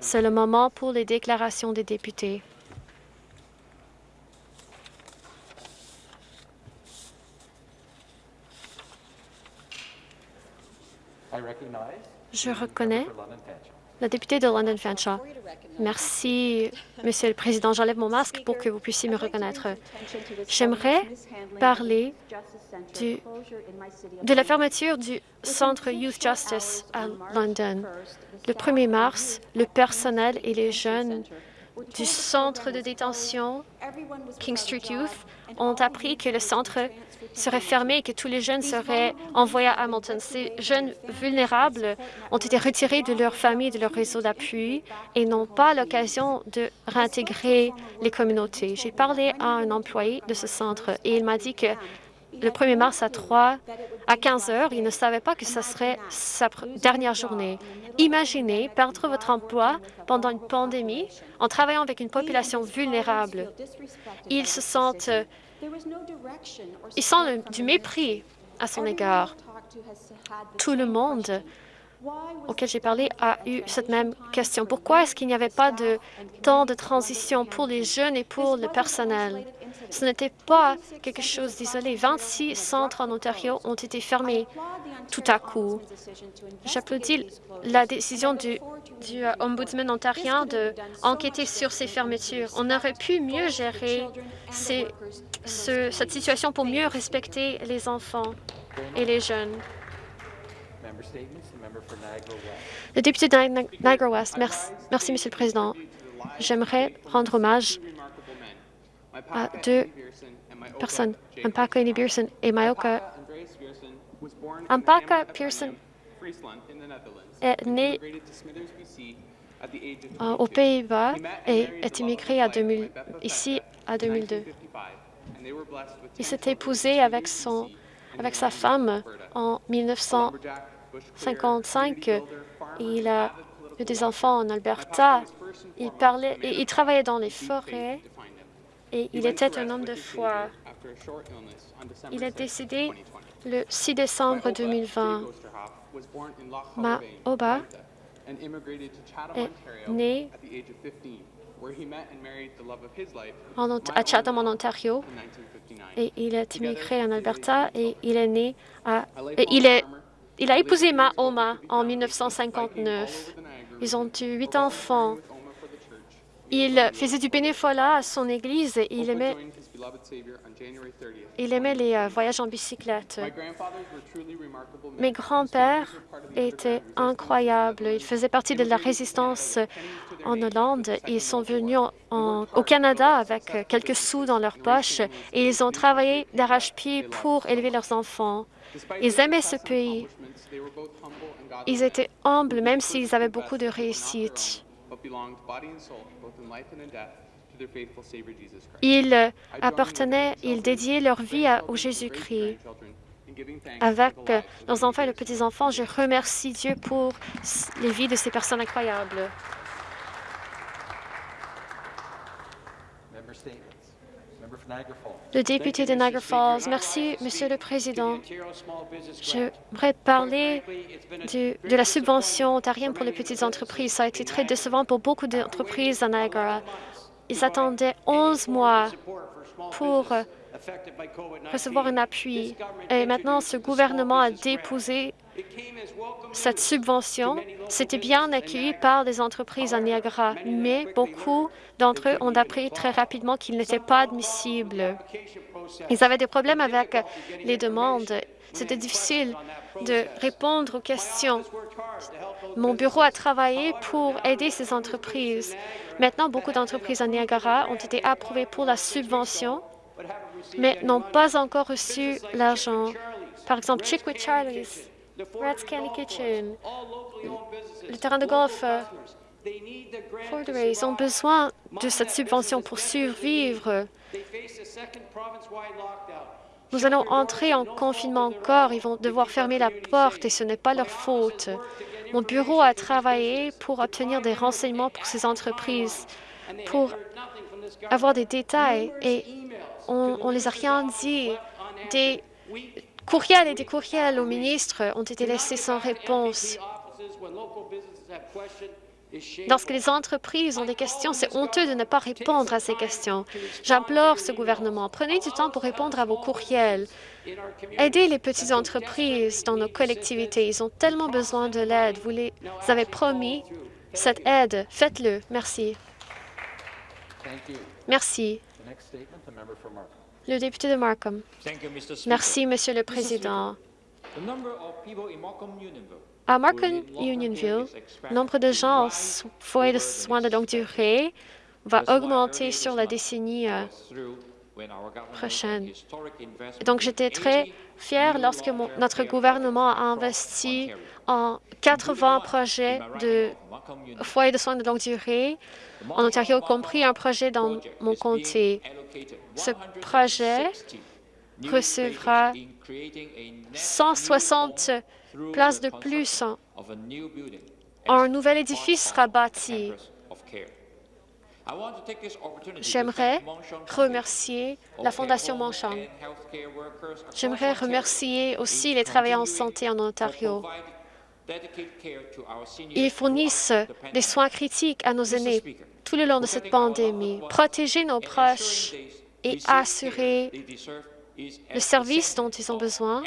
C'est le moment pour les déclarations des députés. Je reconnais la députée de London Fanshawe. Merci, Monsieur le Président. J'enlève mon masque pour que vous puissiez me reconnaître. J'aimerais parler de la fermeture du centre Youth Justice à London. Le 1er mars, le personnel et les jeunes du centre de détention King Street Youth ont appris que le centre serait fermé et que tous les jeunes seraient envoyés à Hamilton. Ces jeunes vulnérables ont été retirés de leur famille, de leur réseau d'appui et n'ont pas l'occasion de réintégrer les communautés. J'ai parlé à un employé de ce centre et il m'a dit que le 1er mars à 3 à 15 heures, il ne savait pas que ce serait sa dernière journée. Imaginez perdre votre emploi pendant une pandémie en travaillant avec une population vulnérable. Ils se sentent il sent du mépris à son égard. Tout le monde auquel j'ai parlé a eu cette même question. Pourquoi est-ce qu'il n'y avait pas de temps de transition pour les jeunes et pour le personnel? Ce n'était pas quelque chose d'isolé. 26 centres en Ontario ont été fermés tout à coup. J'applaudis la décision du, du euh, ombudsman ontarien d'enquêter sur ces fermetures. On aurait pu mieux gérer cette situation pour mieux respecter les enfants et les jeunes. Le député de Niagara West, merci, merci Monsieur le Président. J'aimerais rendre hommage à deux personnes, Ampaka Pearson et Mayoka. Ampaka Pearson est né aux Pays-Bas et est immigré à 2000, ici à 2002. Il s'est épousé avec, son, avec sa femme en 1955. Il a eu des enfants en Alberta. Il, parlait, et il travaillait dans les forêts et il était un homme de foi. Il est décédé le 6 décembre 2020. Ma Oba est né à Chatham, en Ontario, et il est immigré en Alberta, et il est né à... il, est, il a épousé Ma Oma en 1959. Ils ont eu huit enfants. Il faisait du bénévolat à son église et il aimait, il aimait les euh, voyages en bicyclette. Mes grands-pères étaient incroyables. Ils faisaient partie de la résistance en Hollande. Ils sont venus au Canada avec quelques sous dans leur poche et ils ont travaillé d'arrache-pied pour élever leurs enfants. Ils aimaient ce pays. Ils étaient humbles, même s'ils avaient beaucoup de réussite. Ils appartenaient, ils dédiaient leur vie au Jésus-Christ. Avec nos enfants et les petits-enfants, je remercie Dieu pour les vies de ces personnes incroyables. Le député de Niagara Falls. Merci, Monsieur le Président. J'aimerais parler de la subvention ontarienne pour les petites entreprises. Ça a été très décevant pour beaucoup d'entreprises à Niagara. Ils attendaient 11 mois pour recevoir un appui. Et maintenant, ce gouvernement a déposé cette subvention. C'était bien accueilli par les entreprises à Niagara, mais beaucoup d'entre eux ont appris très rapidement qu'il n'était pas admissible. Ils avaient des problèmes avec les demandes. C'était difficile de répondre aux questions. Mon bureau a travaillé pour aider ces entreprises. Maintenant, beaucoup d'entreprises à Niagara ont été approuvées pour la subvention, mais n'ont pas encore reçu l'argent. Par exemple, Chickwood Charlie's, Rats Candy Kitchen, le terrain de golf euh, ils ont besoin de cette subvention pour survivre. Nous allons entrer en confinement encore. Ils vont devoir fermer la porte et ce n'est pas leur faute. Mon bureau a travaillé pour obtenir des renseignements pour ces entreprises, pour avoir des détails et on ne les a rien dit. Des courriels et des courriels aux ministres ont été laissés sans réponse. Lorsque les entreprises ont des questions, c'est honteux de ne pas répondre à ces questions. J'implore ce gouvernement, prenez du temps pour répondre à vos courriels. Aidez les petites entreprises dans nos collectivités. Ils ont tellement besoin de l'aide. Vous les avez promis cette aide. Faites-le. Merci. Merci. Le député de Markham. Merci, Monsieur le Président. À Markham Unionville, le nombre de gens en foyer de soins de longue durée va augmenter sur la décennie prochaine. Donc, j'étais très fière lorsque notre gouvernement a investi en 80 projets de foyers de soins de longue durée en Ontario, y compris un projet dans mon comté. Ce projet recevra 160 places de plus. Un nouvel édifice sera bâti. J'aimerais remercier la Fondation Montchamp. J'aimerais remercier aussi les travailleurs en santé en Ontario. Ils fournissent des soins critiques à nos aînés tout le long de cette pandémie. Protéger nos proches et assurer le service dont ils ont besoin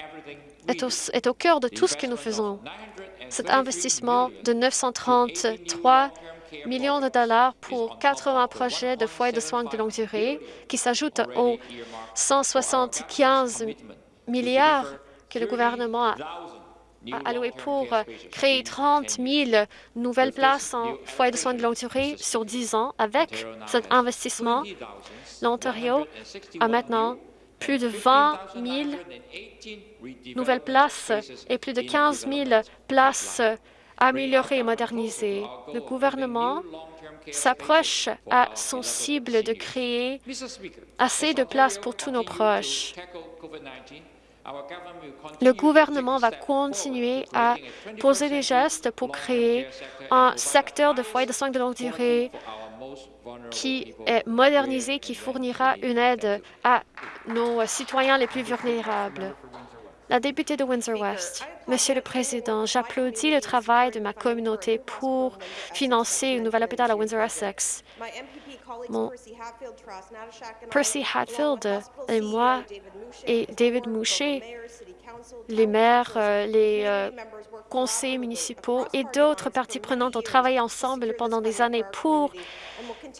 est au, est au cœur de tout ce que nous faisons. Cet investissement de 933 millions de dollars pour 80 projets de foyers de soins de longue durée qui s'ajoutent aux 175 milliards que le gouvernement a alloué pour créer 30 000 nouvelles places en foyers de soins de longue durée sur 10 ans. Avec cet investissement, l'Ontario a maintenant plus de 20 000 nouvelles places et plus de 15 000 places améliorées et modernisées. Le gouvernement s'approche à son cible de créer assez de places pour tous nos proches. Le gouvernement va continuer à poser des gestes pour créer un secteur de foyers de soins de longue durée qui est modernisé, qui fournira une aide à nos citoyens les plus vulnérables. La députée de Windsor-West. Monsieur le Président, j'applaudis le travail de ma communauté pour financer un nouvel hôpital à Windsor-Essex. Mon Percy Hatfield et moi et David Moucher, les maires, euh, les euh, conseils municipaux et d'autres parties prenantes ont travaillé ensemble pendant des années pour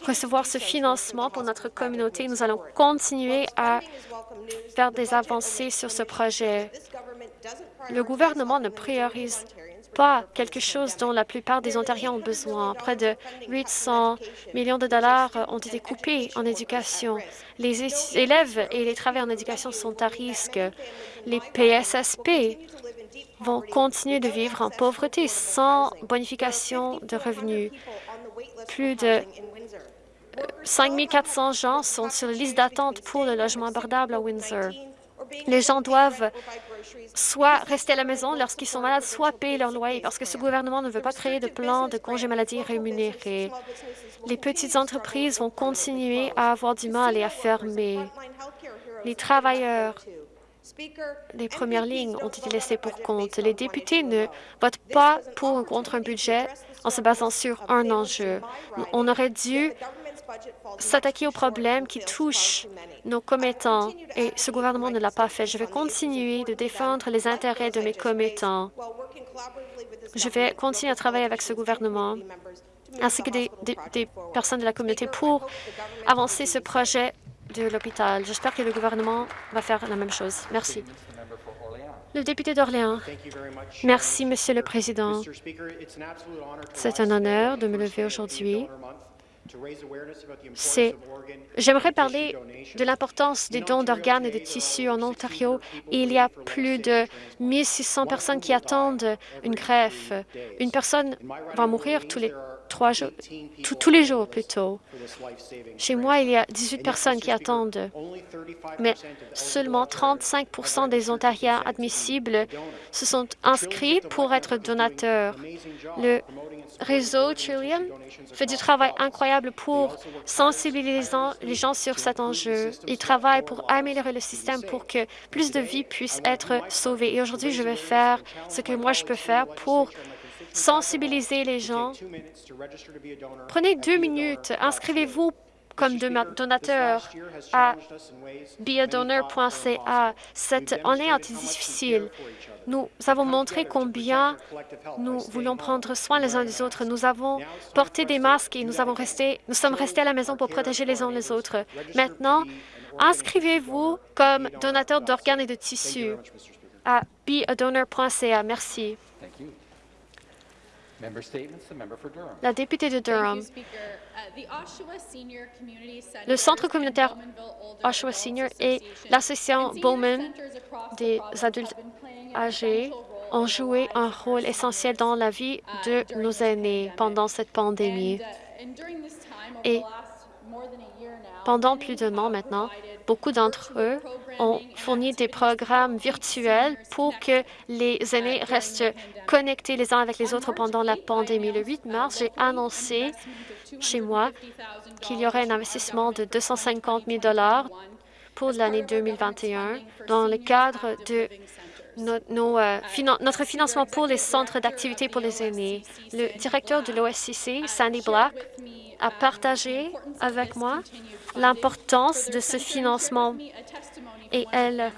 recevoir ce financement pour notre communauté. Nous allons continuer à faire des avancées sur ce projet. Le gouvernement ne priorise pas quelque chose dont la plupart des Ontariens ont besoin. Près de 800 millions de dollars ont été coupés en éducation. Les élèves et les travailleurs en éducation sont à risque. Les PSSP vont continuer de vivre en pauvreté sans bonification de revenus. Plus de 5 400 gens sont sur la liste d'attente pour le logement abordable à Windsor. Les gens doivent soit rester à la maison lorsqu'ils sont malades, soit payer leur loyer, parce que ce gouvernement ne veut pas créer de plan de congé maladie rémunéré. Les petites entreprises vont continuer à avoir du mal et à fermer. Les travailleurs les premières lignes ont été laissées pour compte. Les députés ne votent pas pour ou contre un budget en se basant sur un enjeu. On aurait dû s'attaquer aux problèmes qui touchent nos commettants et ce gouvernement ne l'a pas fait. Je vais continuer de défendre les intérêts de mes commettants. Je vais continuer à travailler avec ce gouvernement ainsi que des, des personnes de la communauté pour avancer ce projet de l'hôpital. J'espère que le gouvernement va faire la même chose. Merci. Le député d'Orléans. Merci, Monsieur le Président. C'est un honneur de me lever aujourd'hui J'aimerais parler de l'importance des dons d'organes et de tissus en Ontario. Il y a plus de 1600 personnes qui attendent une greffe. Une personne va mourir tous les trois jours, tous les jours plutôt. Chez moi, il y a 18 personnes qui attendent, mais seulement 35% des Ontariens admissibles se sont inscrits pour être donateurs. Le réseau Trillium fait du travail incroyable pour sensibiliser les gens sur cet enjeu. Il travaille pour améliorer le système pour que plus de vies puissent être sauvées. Et aujourd'hui, je vais faire ce que moi je peux faire pour sensibiliser les gens. Prenez deux minutes, inscrivez-vous comme donateur à beadonor.ca. Cette année a été difficile. Nous avons montré combien nous voulions prendre soin les uns des autres. Nous avons porté des masques et nous, avons resté, nous sommes restés à la maison pour protéger les uns les autres. Maintenant, inscrivez-vous comme donateur d'organes et de tissus à beadonor.ca. Merci. La députée de Durham. Uh, Le Centre communautaire Oshawa Senior et l'Association Bowman des adultes âgés ont joué un rôle essentiel dans la vie uh, de nos aînés pendant cette pandémie. Uh, et pendant plus d'un an maintenant, beaucoup d'entre eux ont fourni des programmes virtuels pour que les aînés restent connectés les uns avec les autres pendant la pandémie. Le 8 mars, j'ai annoncé chez moi qu'il y aurait un investissement de 250 000 pour l'année 2021 dans le cadre de euh, notre financement pour les centres d'activité pour les aînés. Le directeur de l'OSCC, Sandy Black, a partagé avec moi l'importance de ce financement et elle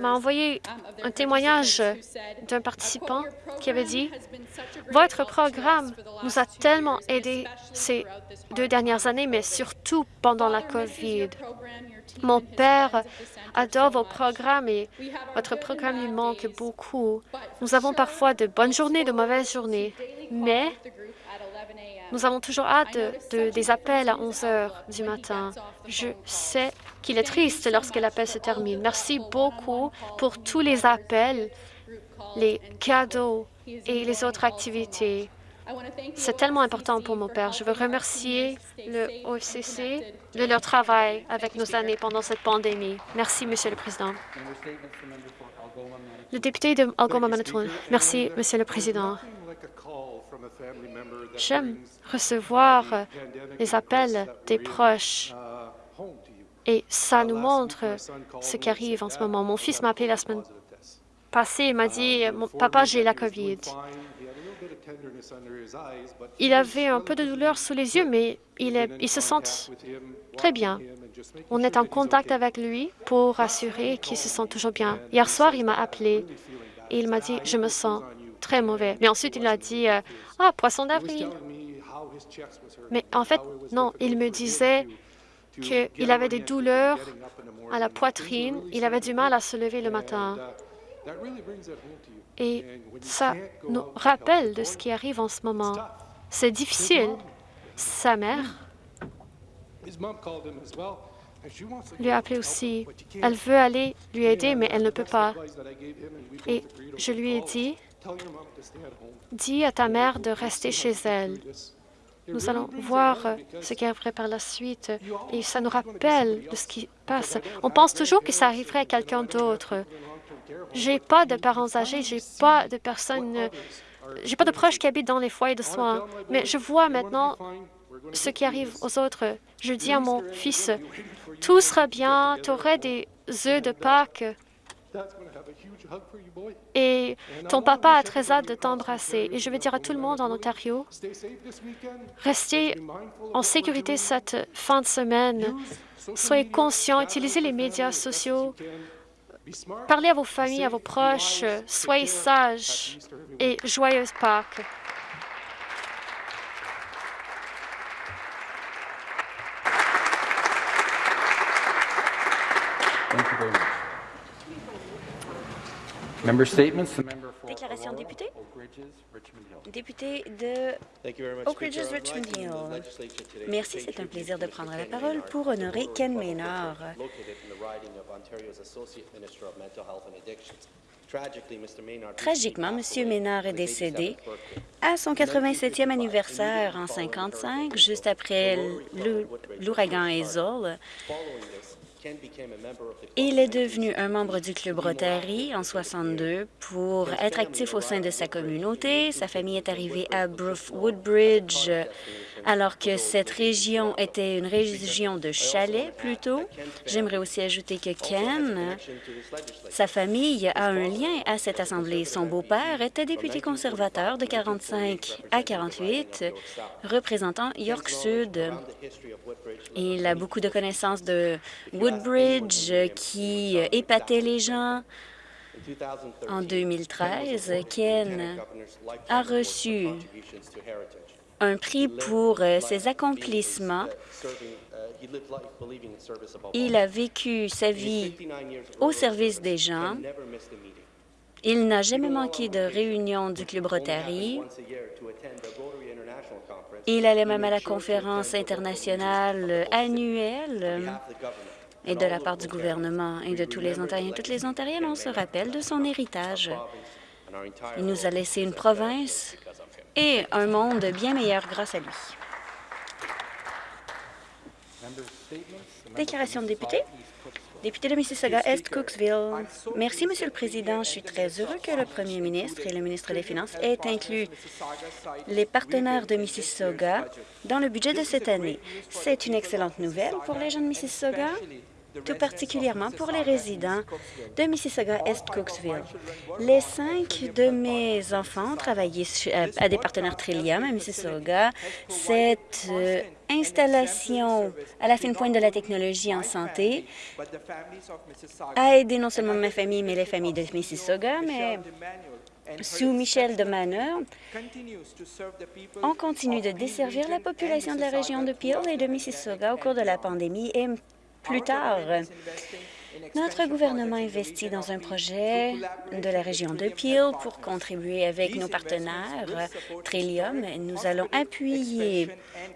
m'a envoyé un témoignage d'un participant qui avait dit « Votre programme nous a tellement aidés ces deux dernières années, mais surtout pendant la COVID. Mon père adore vos programmes et votre programme lui manque beaucoup. Nous avons parfois de bonnes journées, de mauvaises journées, mais nous avons toujours hâte de, des appels à 11 heures du matin. Je sais qu'il est triste lorsque l'appel se termine. Merci beaucoup pour tous les appels, les cadeaux et les autres activités. C'est tellement important pour mon père. Je veux remercier le OFCC de leur travail avec nos années pendant cette pandémie. Merci, Monsieur le Président. Le député de Algoma Manitoulin. Merci, Monsieur le Président. J'aime recevoir les appels des proches et ça nous montre ce qui arrive en ce moment. Mon fils m'a appelé la semaine passée et m'a dit « Papa, j'ai la COVID ». Il avait un peu de douleur sous les yeux, mais il, est, il se sent très bien. On est en contact avec lui pour assurer qu'il se sent toujours bien. Hier soir, il m'a appelé et il m'a dit « Je me sens très mauvais. Mais ensuite, il a dit euh, Ah, poisson d'avril. Mais en fait, non, il me disait qu'il avait des douleurs à la poitrine, il avait du mal à se lever le matin. Et ça nous rappelle de ce qui arrive en ce moment. C'est difficile. Sa mère lui a appelé aussi. Elle veut aller lui aider, mais elle ne peut pas. Et je lui ai dit, Dis à ta mère de rester chez elle. Nous allons voir ce qui arriverait par la suite et ça nous rappelle de ce qui passe. On pense toujours que ça arriverait à quelqu'un d'autre. J'ai pas de parents âgés, j'ai pas de personnes, j'ai pas de proches qui habitent dans les foyers de soins, mais je vois maintenant ce qui arrive aux autres. Je dis à mon fils, tout sera bien, tu aurais des œufs de Pâques et ton papa a très hâte de t'embrasser. Et je veux dire à tout le monde en Ontario, restez en sécurité cette fin de semaine. Soyez conscients, utilisez les médias sociaux, parlez à vos familles, à vos proches, soyez sages et joyeuse Pâques. Déclaration de député. Député de Oak Ridges, Richmond Hill. Merci, c'est un plaisir de prendre la parole pour honorer Ken Maynard. Tragiquement, M. Maynard est décédé à son 87e anniversaire en 55, juste après l'ouragan Hazel. Il est devenu un membre du Club Rotary en 62 pour être actif au sein de sa communauté. Sa famille est arrivée à Woodbridge alors que cette région était une région de chalets plutôt. J'aimerais aussi ajouter que Ken, sa famille a un lien à cette Assemblée. Son beau-père était député conservateur de 45 à 48, représentant York Sud. Il a beaucoup de connaissances de Woodbridge qui épatait les gens. En 2013, Ken a reçu un prix pour euh, ses accomplissements. Il a vécu sa vie au service des gens. Il n'a jamais manqué de réunion du Club Rotary. Il allait même à la conférence internationale annuelle et de la part du gouvernement et de tous les Ontariens. Toutes les Ontariennes, on se rappelle de son héritage. Il nous a laissé une province et un monde bien meilleur grâce à lui. Déclaration de député. Député de Mississauga-Est, Cooksville. Merci, Monsieur le Président. Je suis très heureux que le Premier ministre et le ministre des Finances aient inclus les partenaires de Mississauga dans le budget de cette année. C'est une excellente nouvelle pour les gens de Mississauga tout particulièrement pour les résidents de Mississauga-Est-Cooksville. Les cinq de mes enfants travaillaient à des partenaires Trillium à Mississauga. Euh, installation à la fine pointe de la technologie en santé a aidé non seulement ma famille, mais les familles de Mississauga, mais sous Michel de Manor, on continue de desservir la population de la région de Peel et de Mississauga au cours de la pandémie et plus tard. Notre gouvernement investit dans un projet de la région de Peel pour contribuer avec nos partenaires Trillium. Nous allons appuyer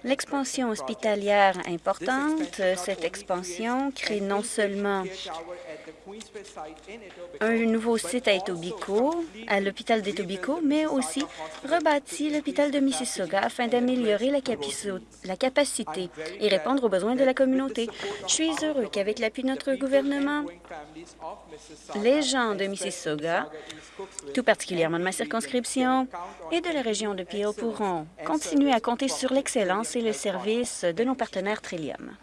l'expansion hospitalière importante. Cette expansion crée non seulement un nouveau site à Etobicoke, à l'hôpital d'Etobicoke, mais aussi rebâtit l'hôpital de Mississauga afin d'améliorer la, la, capacité et répondre aux besoins de la communauté. Je suis heureux qu'avec l'appui de notre gouvernement, les gens de Mississauga, tout particulièrement de ma circonscription et de la région de Peel, pourront continuer à compter sur l'excellence et le service de nos partenaires Trillium.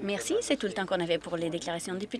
Merci. C'est tout le temps qu'on avait pour les déclarations de députés.